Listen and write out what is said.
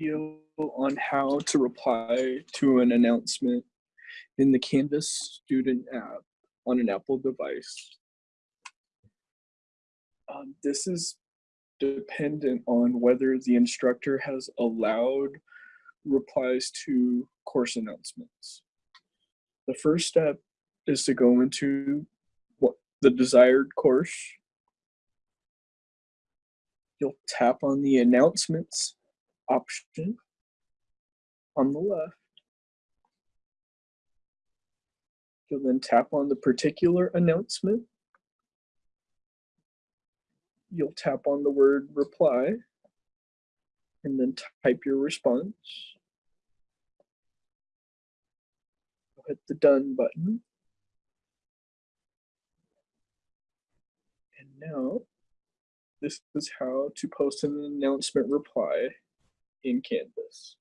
video on how to reply to an announcement in the Canvas student app on an Apple device. Um, this is dependent on whether the instructor has allowed replies to course announcements. The first step is to go into what the desired course. You'll tap on the announcements option on the left. You'll then tap on the particular announcement. You'll tap on the word reply and then type your response. You'll hit the done button. And now this is how to post an announcement reply in Canvas.